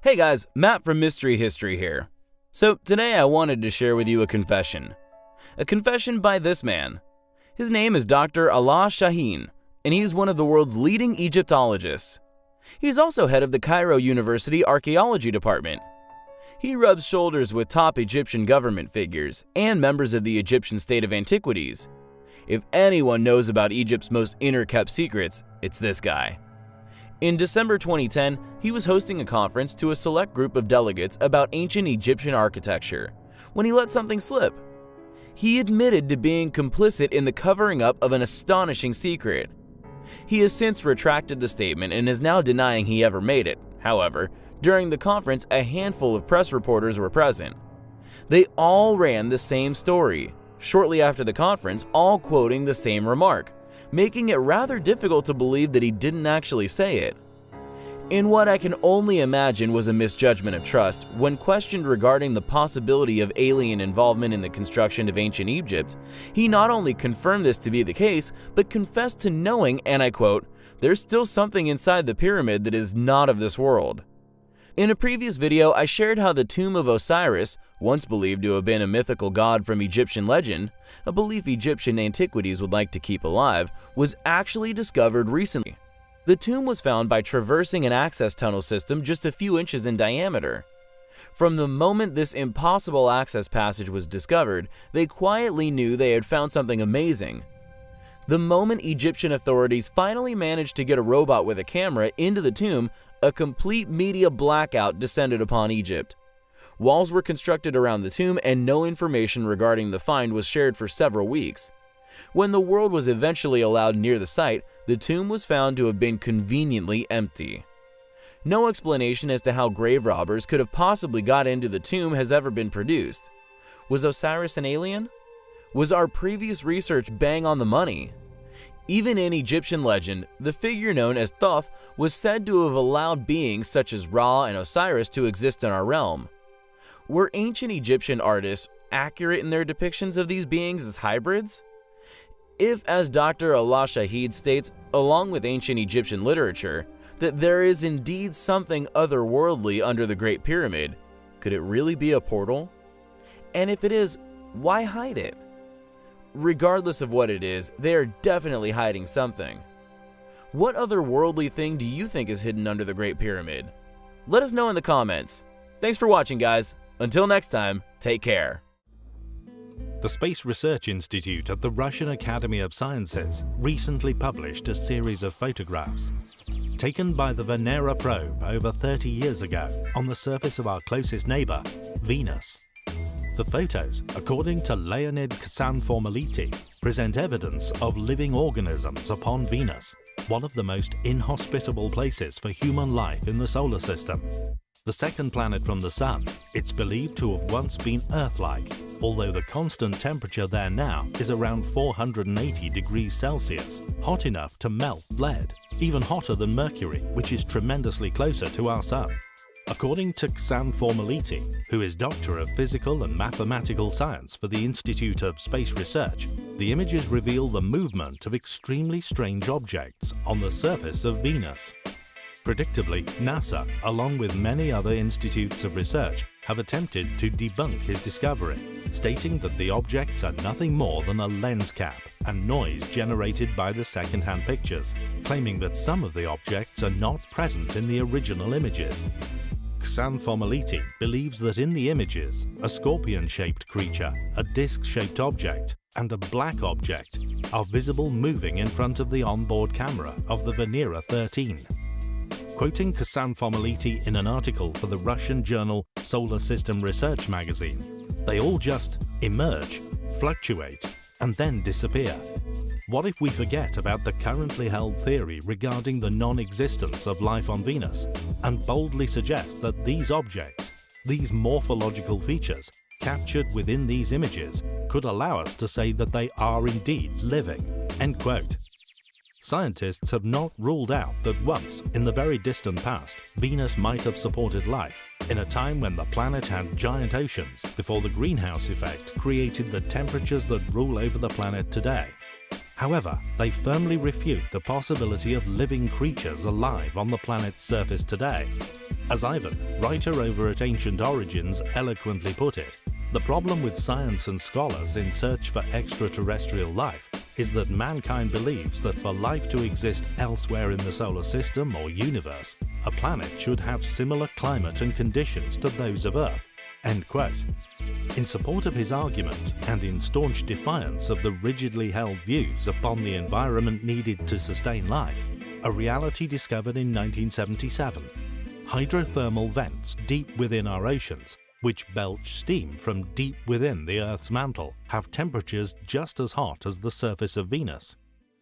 Hey guys, Matt from Mystery History here. So, today I wanted to share with you a confession. A confession by this man. His name is Dr. Alaa Shaheen, and he is one of the world's leading Egyptologists. He is also head of the Cairo University Archaeology Department. He rubs shoulders with top Egyptian government figures and members of the Egyptian state of antiquities. If anyone knows about Egypt's most inner kept secrets, it's this guy. In December 2010, he was hosting a conference to a select group of delegates about ancient Egyptian architecture when he let something slip. He admitted to being complicit in the covering up of an astonishing secret. He has since retracted the statement and is now denying he ever made it. However, during the conference, a handful of press reporters were present. They all ran the same story, shortly after the conference, all quoting the same remark making it rather difficult to believe that he didn't actually say it. In what I can only imagine was a misjudgment of trust, when questioned regarding the possibility of alien involvement in the construction of ancient Egypt, he not only confirmed this to be the case, but confessed to knowing, and I quote, there's still something inside the pyramid that is not of this world. In a previous video, I shared how the tomb of Osiris, once believed to have been a mythical god from Egyptian legend, a belief Egyptian antiquities would like to keep alive, was actually discovered recently. The tomb was found by traversing an access tunnel system just a few inches in diameter. From the moment this impossible access passage was discovered, they quietly knew they had found something amazing. The moment Egyptian authorities finally managed to get a robot with a camera into the tomb, a complete media blackout descended upon Egypt. Walls were constructed around the tomb and no information regarding the find was shared for several weeks. When the world was eventually allowed near the site, the tomb was found to have been conveniently empty. No explanation as to how grave robbers could have possibly got into the tomb has ever been produced. Was Osiris an alien? Was our previous research bang on the money? Even in Egyptian legend, the figure known as Thoth was said to have allowed beings such as Ra and Osiris to exist in our realm. Were ancient Egyptian artists accurate in their depictions of these beings as hybrids? If, as Dr. Alaa Shaheen states, along with ancient Egyptian literature, that there is indeed something otherworldly under the Great Pyramid, could it really be a portal? And if it is, why hide it? Regardless of what it is, they are definitely hiding something. What other worldly thing do you think is hidden under the Great Pyramid? Let us know in the comments. Thanks for watching, guys. Until next time, take care. The Space Research Institute at the Russian Academy of Sciences recently published a series of photographs taken by the Venera probe over 30 years ago on the surface of our closest neighbor, Venus. The photos, according to Leonid Ksanfomality, present evidence of living organisms upon Venus, one of the most inhospitable places for human life in the solar system. The second planet from the Sun, it's believed to have once been Earth-like, although the constant temperature there now is around 480 degrees Celsius, hot enough to melt lead, even hotter than Mercury, which is tremendously closer to our Sun. According to Ksanfomality, who is Doctor of Physical and Mathematical Science for the Institute of Space Research, the images reveal the movement of extremely strange objects on the surface of Venus. Predictably, NASA, along with many other institutes of research, have attempted to debunk his discovery, stating that the objects are nothing more than a lens cap and noise generated by the second-hand pictures, claiming that some of the objects are not present in the original images. Ksanfomality believes that in the images, a scorpion-shaped creature, a disc-shaped object, and a black object are visible moving in front of the onboard camera of the Venera 13. Quoting Ksanfomality in an article for the Russian journal Solar System Research magazine, they all just emerge, fluctuate, and then disappear. What if we forget about the currently held theory regarding the non-existence of life on Venus and boldly suggest that these objects, these morphological features, captured within these images could allow us to say that they are indeed living." End quote. Scientists have not ruled out that once, in the very distant past, Venus might have supported life, in a time when the planet had giant oceans before the greenhouse effect created the temperatures that rule over the planet today However, they firmly refute the possibility of living creatures alive on the planet's surface today. As Ivan, writer over at Ancient Origins, eloquently put it, the problem with science and scholars in search for extraterrestrial life is that mankind believes that for life to exist elsewhere in the solar system or universe, a planet should have similar climate and conditions to those of Earth. End quote. In support of his argument and in staunch defiance of the rigidly held views upon the environment needed to sustain life, a reality discovered in 1977 hydrothermal vents deep within our oceans which belch steam from deep within the Earth's mantle, have temperatures just as hot as the surface of Venus.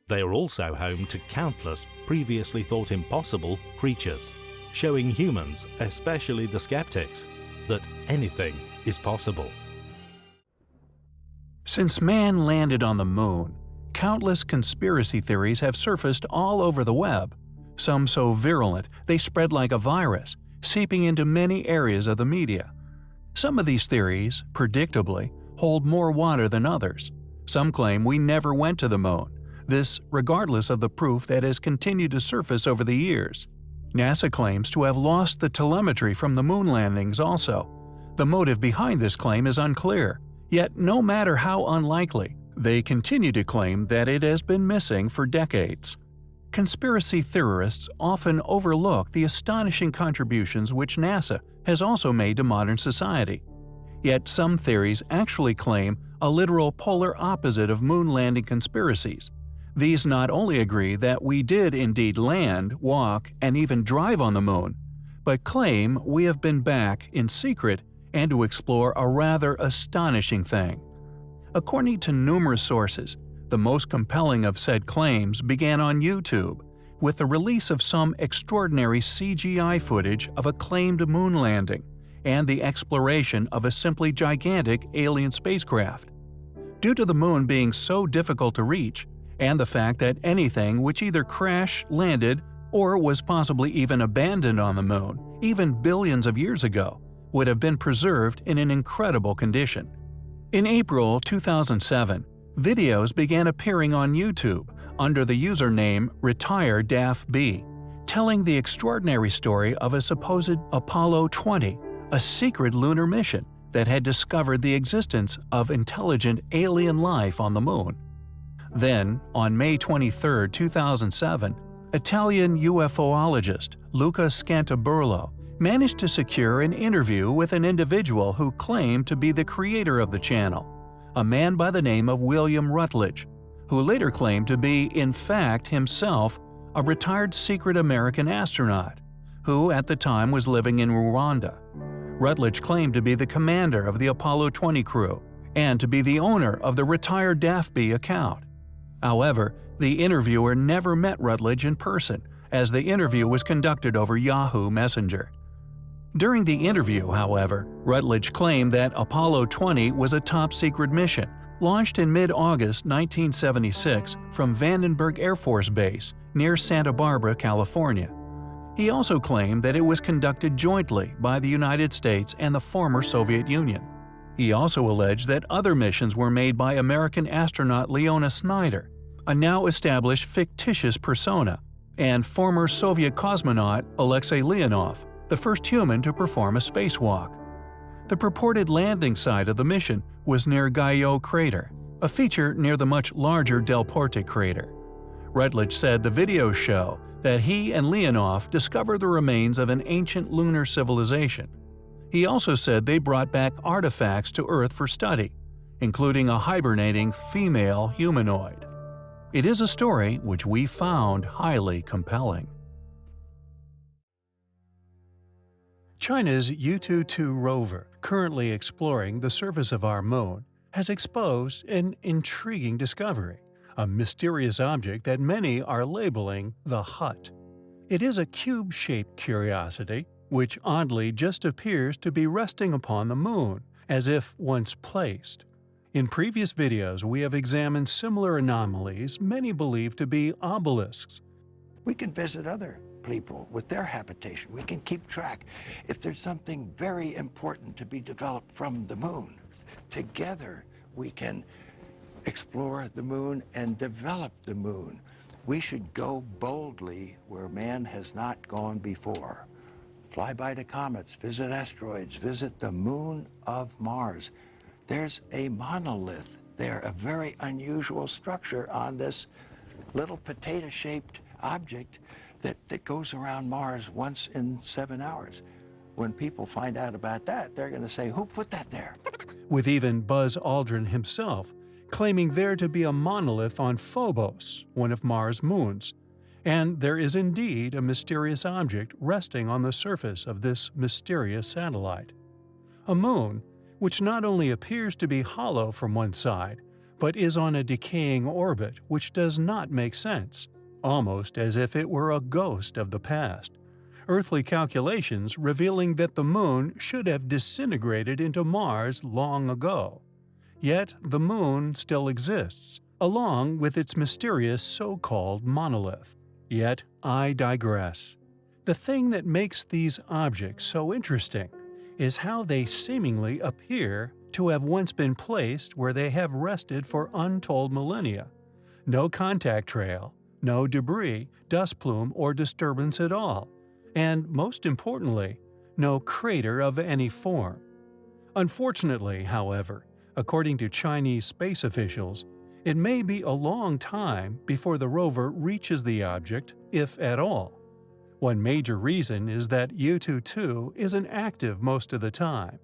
They are also home to countless previously thought impossible creatures, showing humans, especially the skeptics, that anything is possible. Since man landed on the moon, countless conspiracy theories have surfaced all over the web, some so virulent they spread like a virus, seeping into many areas of the media. Some of these theories, predictably, hold more water than others. Some claim we never went to the moon, this regardless of the proof that has continued to surface over the years. NASA claims to have lost the telemetry from the moon landings also. The motive behind this claim is unclear, yet no matter how unlikely, they continue to claim that it has been missing for decades. Conspiracy theorists often overlook the astonishing contributions which NASA has also made to modern society. Yet some theories actually claim a literal polar opposite of moon landing conspiracies. These not only agree that we did indeed land, walk, and even drive on the moon, but claim we have been back in secret and to explore a rather astonishing thing. According to numerous sources, the most compelling of said claims began on YouTube, with the release of some extraordinary CGI footage of a claimed moon landing and the exploration of a simply gigantic alien spacecraft. Due to the moon being so difficult to reach, and the fact that anything which either crashed, landed, or was possibly even abandoned on the moon, even billions of years ago, would have been preserved in an incredible condition. In April 2007, videos began appearing on YouTube under the username RetireDAFB, telling the extraordinary story of a supposed Apollo 20, a secret lunar mission that had discovered the existence of intelligent alien life on the moon. Then, on May 23, 2007, Italian UFOologist Luca Scantamburlo managed to secure an interview with an individual who claimed to be the creator of the channel a man by the name of William Rutledge, who later claimed to be, in fact, himself a retired secret American astronaut, who at the time was living in Rwanda. Rutledge claimed to be the commander of the Apollo 20 crew and to be the owner of the RetireDAFB account. However, the interviewer never met Rutledge in person, as the interview was conducted over Yahoo Messenger. During the interview, however, Rutledge claimed that Apollo 20 was a top-secret mission, launched in mid-August 1976 from Vandenberg Air Force Base near Santa Barbara, California. He also claimed that it was conducted jointly by the United States and the former Soviet Union. He also alleged that other missions were made by American astronaut Leona Snyder, a now established fictitious persona, and former Soviet cosmonaut Alexei Leonov, the first human to perform a spacewalk. The purported landing site of the mission was near Guyot crater, a feature near the much larger Delporte crater. Rutledge said the videos show that he and Leonov discovered the remains of an ancient lunar civilization. He also said they brought back artifacts to Earth for study, including a hibernating female humanoid. It is a story which we found highly compelling. China's Yutu-2 rover, currently exploring the surface of our moon, has exposed an intriguing discovery, a mysterious object that many are labeling the Hut. It is a cube-shaped curiosity, which oddly just appears to be resting upon the moon, as if once placed. In previous videos we have examined similar anomalies many believe to be obelisks. We can visit other people with their habitation. We can keep track. If there's something very important to be developed from the moon, together we can explore the moon and develop the moon. We should go boldly where man has not gone before. Fly by the comets, visit asteroids, visit the moon of Mars. There's a monolith there, a very unusual structure on this little potato-shaped object that, that goes around Mars once in seven hours. When people find out about that, they're going to say, who put that there? With even Buzz Aldrin himself claiming there to be a monolith on Phobos, one of Mars' moons. And there is indeed a mysterious object resting on the surface of this mysterious satellite. A moon, which not only appears to be hollow from one side, but is on a decaying orbit which does not make sense, almost as if it were a ghost of the past. Earthly calculations revealing that the Moon should have disintegrated into Mars long ago. Yet the Moon still exists, along with its mysterious so-called monolith. Yet I digress. The thing that makes these objects so interesting is how they seemingly appear to have once been placed where they have rested for untold millennia. No contact trail, no debris, dust plume, or disturbance at all, and most importantly, no crater of any form. Unfortunately, however, according to Chinese space officials, it may be a long time before the rover reaches the object, if at all. One major reason is that Yutu-2 isn't active most of the time.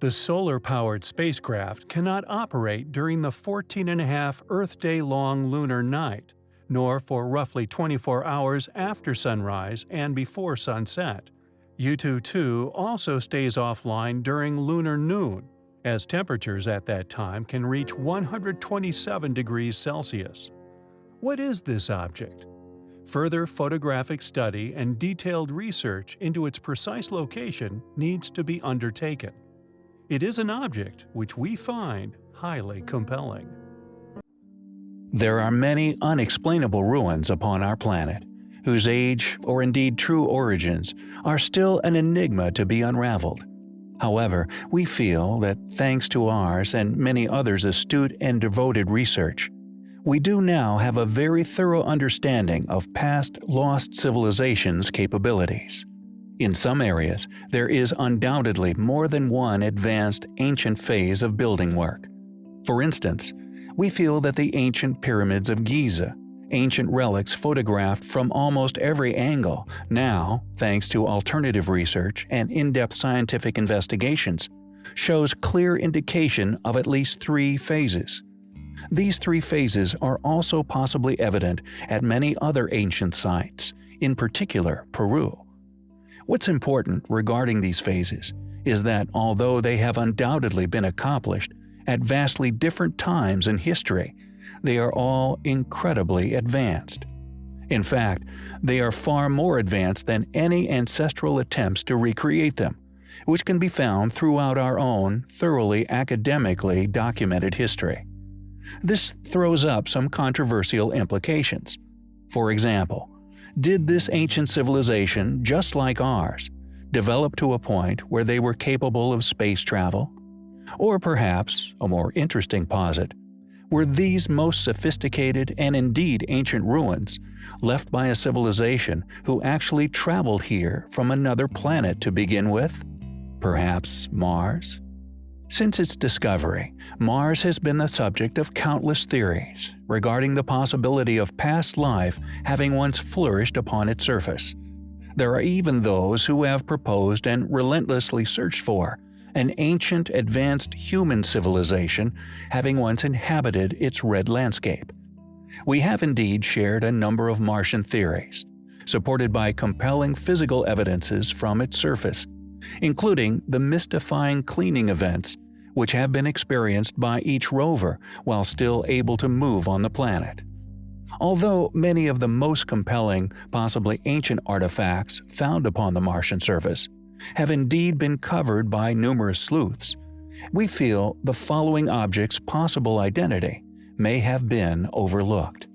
The solar-powered spacecraft cannot operate during the 14.5 Earth day-long lunar night, nor for roughly 24 hours after sunrise and before sunset. Yutu-2 also stays offline during lunar noon, as temperatures at that time can reach 127 degrees Celsius. What is this object? Further photographic study and detailed research into its precise location needs to be undertaken. It is an object which we find highly compelling. There are many unexplainable ruins upon our planet, whose age, or indeed true origins, are still an enigma to be unraveled. However, we feel that thanks to ours and many others' astute and devoted research, we do now have a very thorough understanding of past lost civilizations' capabilities. In some areas, there is undoubtedly more than one advanced ancient phase of building work. For instance, we feel that the ancient pyramids of Giza ancient relics photographed from almost every angle, now, thanks to alternative research and in-depth scientific investigations, shows clear indication of at least three phases. These three phases are also possibly evident at many other ancient sites, in particular Peru. What's important regarding these phases is that although they have undoubtedly been accomplished at vastly different times in history, they are all incredibly advanced. In fact, they are far more advanced than any ancestral attempts to recreate them, which can be found throughout our own thoroughly academically documented history. This throws up some controversial implications. For example, did this ancient civilization, just like ours, develop to a point where they were capable of space travel? Or perhaps, a more interesting posit, were these most sophisticated and indeed ancient ruins left by a civilization who actually traveled here from another planet to begin with? Perhaps Mars? Since its discovery, Mars has been the subject of countless theories regarding the possibility of past life having once flourished upon its surface. There are even those who have proposed and relentlessly searched for an ancient advanced human civilization having once inhabited its red landscape. We have indeed shared a number of Martian theories, supported by compelling physical evidences from its surface, including the mystifying cleaning events which have been experienced by each rover while still able to move on the planet. Although many of the most compelling, possibly ancient artifacts found upon the Martian surface have indeed been covered by numerous sleuths, we feel the following object's possible identity may have been overlooked.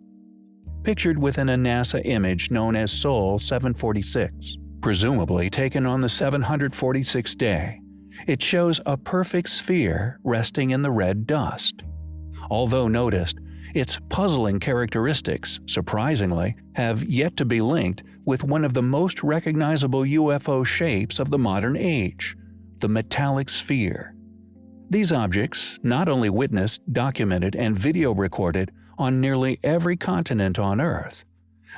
Pictured within a NASA image known as Sol 746, presumably taken on the 746th day, it shows a perfect sphere resting in the red dust. Although noticed, its puzzling characteristics, surprisingly, have yet to be linked with one of the most recognizable UFO shapes of the modern age the metallic sphere. These objects not only witnessed, documented, and video recorded on nearly every continent on Earth,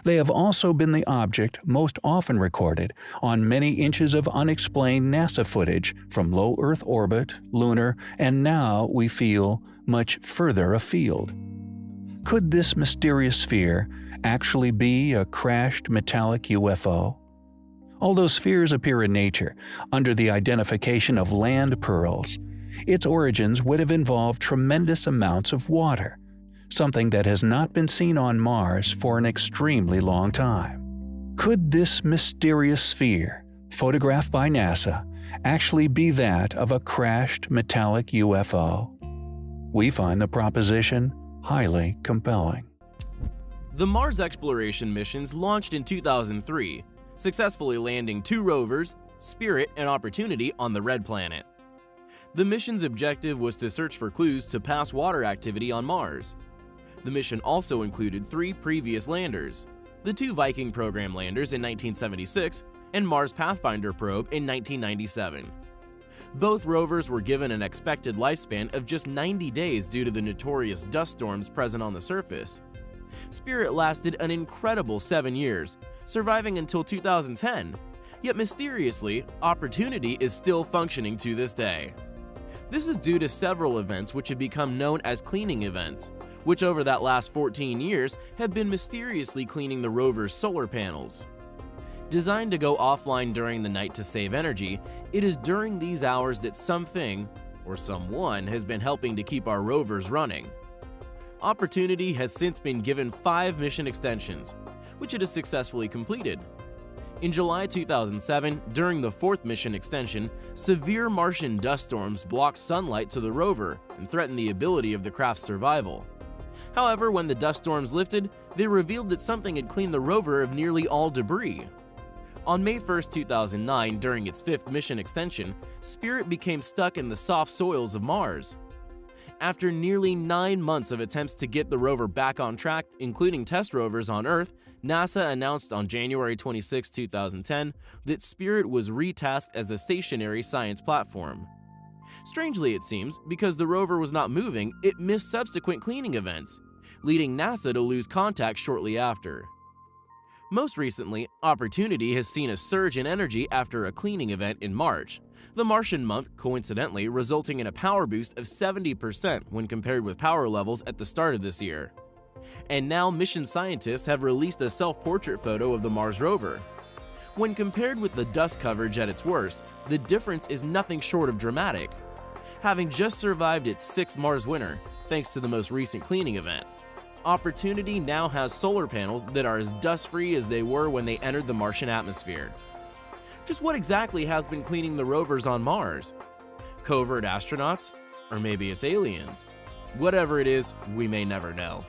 they have also been the object most often recorded on many inches of unexplained NASA footage from low Earth orbit, lunar, and now, we feel, much further afield. Could this mysterious sphere actually be a crashed metallic UFO? Although spheres appear in nature under the identification of land pearls, its origins would have involved tremendous amounts of water, something that has not been seen on Mars for an extremely long time. Could this mysterious sphere, photographed by NASA, actually be that of a crashed metallic UFO? We find the proposition highly compelling. The Mars exploration missions launched in 2003, successfully landing two rovers, Spirit and Opportunity, on the Red Planet. The mission's objective was to search for clues to past water activity on Mars. The mission also included three previous landers, the two Viking program landers in 1976 and Mars Pathfinder probe in 1997. Both rovers were given an expected lifespan of just 90 days due to the notorious dust storms present on the surface. Spirit lasted an incredible seven years, surviving until 2010, yet mysteriously, Opportunity is still functioning to this day. This is due to several events which have become known as cleaning events, which over that last 14 years have been mysteriously cleaning the rover's solar panels. Designed to go offline during the night to save energy, it is during these hours that something, or someone, has been helping to keep our rovers running. Opportunity has since been given five mission extensions, which it has successfully completed. In July 2007, during the fourth mission extension, severe Martian dust storms blocked sunlight to the rover and threatened the ability of the craft's survival. However, when the dust storms lifted, they revealed that something had cleaned the rover of nearly all debris. On May 1, 2009, during its fifth mission extension, Spirit became stuck in the soft soils of Mars. After nearly nine months of attempts to get the rover back on track, including test rovers on Earth, NASA announced on January 26, 2010, that Spirit was retasked as a stationary science platform. Strangely, it seems, because the rover was not moving, it missed subsequent cleaning events, leading NASA to lose contact shortly after. Most recently, Opportunity has seen a surge in energy after a cleaning event in March, the Martian month coincidentally resulting in a power boost of 70% when compared with power levels at the start of this year. And now mission scientists have released a self-portrait photo of the Mars rover. When compared with the dust coverage at its worst, the difference is nothing short of dramatic having just survived its sixth Mars winter thanks to the most recent cleaning event. Opportunity now has solar panels that are as dust-free as they were when they entered the Martian atmosphere. Just what exactly has been cleaning the rovers on Mars? Covert astronauts? Or maybe it's aliens? Whatever it is, we may never know.